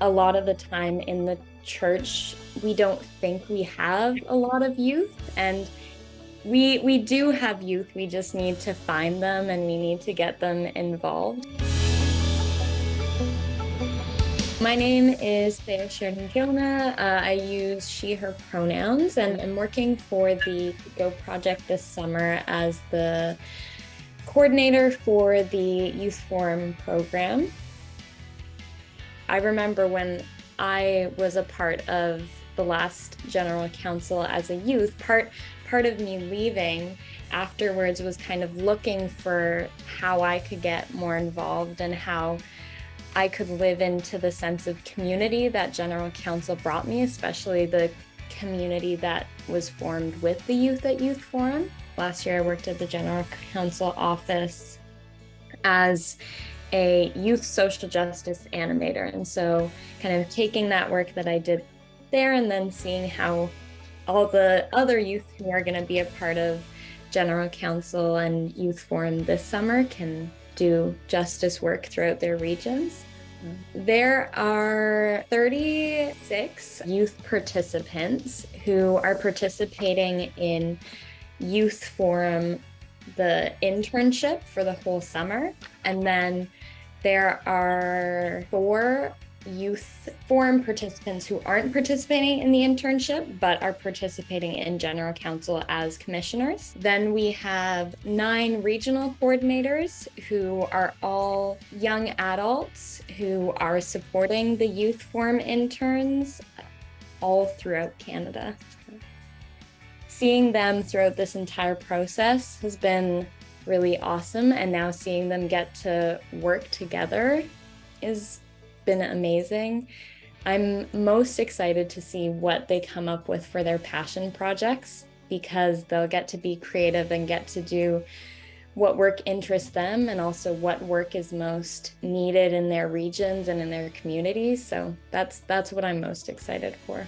A lot of the time in the church, we don't think we have a lot of youth and we, we do have youth, we just need to find them and we need to get them involved. My name is Thea Sheridan Gilna. Uh, I use she, her pronouns, and I'm working for the Go Project this summer as the coordinator for the Youth Forum program. I remember when I was a part of the last general council as a youth, part part of me leaving afterwards was kind of looking for how I could get more involved and how I could live into the sense of community that general council brought me, especially the community that was formed with the youth at Youth Forum. Last year I worked at the general council office as a youth social justice animator. And so kind of taking that work that I did there and then seeing how all the other youth who are going to be a part of General Council and Youth Forum this summer can do justice work throughout their regions. Mm-hmm. There are 36 youth participants who are participating in Youth Forum, the internship for the whole summer. And then there are four youth forum participants who aren't participating in the internship but are participating in general council as commissioners. Then we have nine regional coordinators who are all young adults who are supporting the youth forum interns all throughout Canada. Seeing them throughout this entire process has been really awesome. And now seeing them get to work together is been amazing. I'm most excited to see what they come up with for their passion projects because they'll get to be creative and get to do what work interests them and also what work is most needed in their regions and in their communities. So that's that's what I'm most excited for.